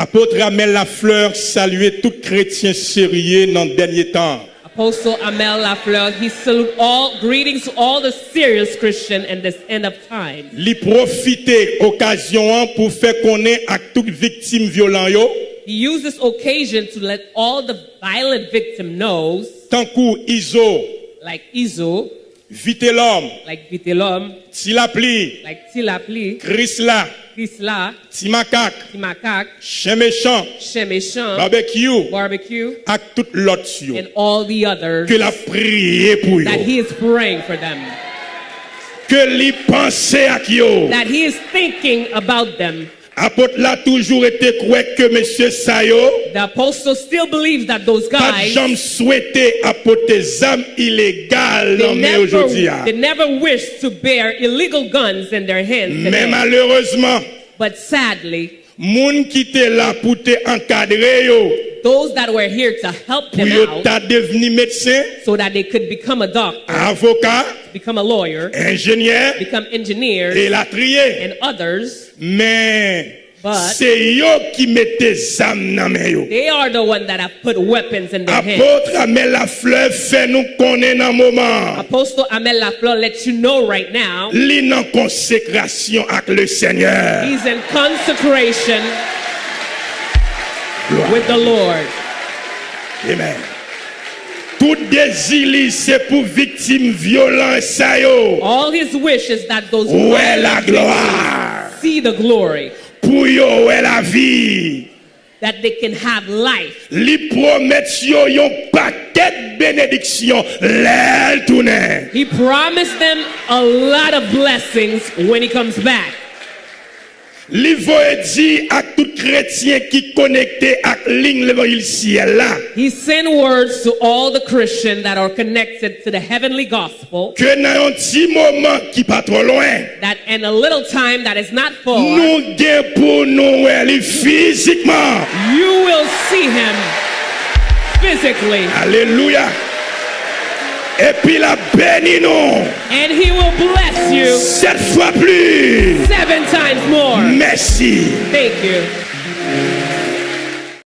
Apôtre Amel Lafleur saluait tout chrétien sérieux dans le dernier temps. Apostle Amel Lafleur, he salute all greetings to all the serious Christian in this end of time. Li profiter occasion pour faire connaître à toute victime violent yo, He used this occasion to let all the violent victim knows, tant kou Iso, like Izo, Vite l'homme, like like Tilapli, Chrysla, Kisla, Timakak, Timakak, Chien Méchant, Shemeshan, Barbecue, Barbecue, ak tout l'autre and all the others. Que la prié pour that he is praying for them, Que li pense ak yo. that he is thinking about them. Apôtre là toujours été croire que monsieur Sayo The apostle still believes that those pas guys jamais souhaité apporter armes illégales dans never, aujourd'hui. ah. they never wish to bear illegal guns in their hands. Mais malheureusement, But sadly, moun qui était là pour te encadrer yo, those that were here to help them out devenu médecin, so that they could become a doctor, avocat, become a lawyer, ingénieur become engineers, et la trier. and others, Mais But- c'est yo qui mettez armes dans main yo. they are the ones that have put weapons in their hands. Apôtre Amel Lafleur fait nous connaître dans moment. Apostle Amel Lafleur lets you know right now Li consécration avec le Seigneur. he's in consecration with the Lord. Amen. Tout désir c'est pour victime yo. All his wish is that those Ouais la violent gloire. See the glory, Pour yo la vie. that they can have life. Li yo yon paquet de bénédiction l'el tourne. He promised them a lot of blessings when he comes back. Li voye di ak tout chrétien connecté ak ciel là. He sent words to all the Christians that are connected to the heavenly gospel Que nan yon ti pas trop loin. that in a little time that is not far, Nou gen pou nou wè li physiquement. you will see him physically Alléluia. Et puis la béni nous. and he will bless you Sept fois plus. seven times Thank you.